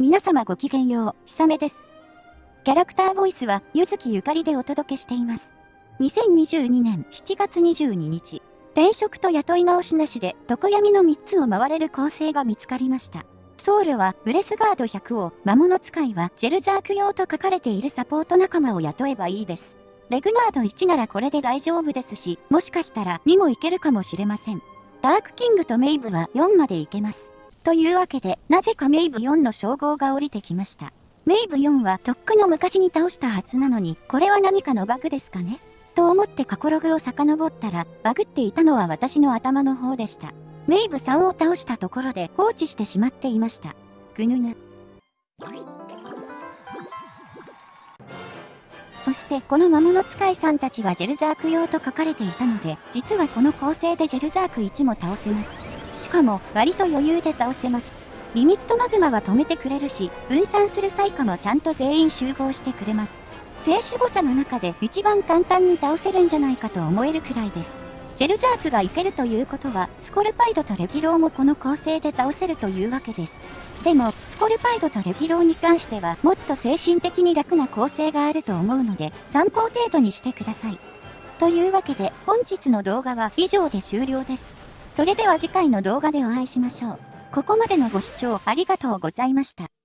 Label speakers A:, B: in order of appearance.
A: 皆様ごきげんよう、ひさめです。キャラクターボイスは、ゆずきゆかりでお届けしています。2022年7月22日、転職と雇い直しなしで、床闇の3つを回れる構成が見つかりました。ソウルはブレスガード100を、魔物使いはジェルザーク用と書かれているサポート仲間を雇えばいいです。レグナード1ならこれで大丈夫ですし、もしかしたら2もいけるかもしれません。ダークキングとメイブは4までいけます。というわけで、なぜかメイブ4の称号が降りてきました。メイブ4はとっくの昔に倒したはずなのに、これは何かのバグですかね？と思って過去ログを遡ったら、バグっていたのは私の頭の方でした。メイブ3を倒したところで放置してしまっていました。ぐぬぬ。そしてこの魔物使いさんたちはジェルザーク用と書かれていたので、実はこの構成でジェルザーク1も倒せます。しかも割と余裕で倒せます。リミットマグマは止めてくれるし、分散する際かもちゃんと全員集合してくれます。聖守護者の中で一番簡単に倒せるんじゃないかと思えるくらいです。ジェルザークがいけるということは、スコルパイドとレギローもこの構成で倒せるというわけです。でも、スコルパイドとレギローに関しては、もっと精神的に楽な構成があると思うので、参考程度にしてください。というわけで、本日の動画は以上で終了です。それでは次回の動画でお会いしましょう。ここまでのご視聴ありがとうございました。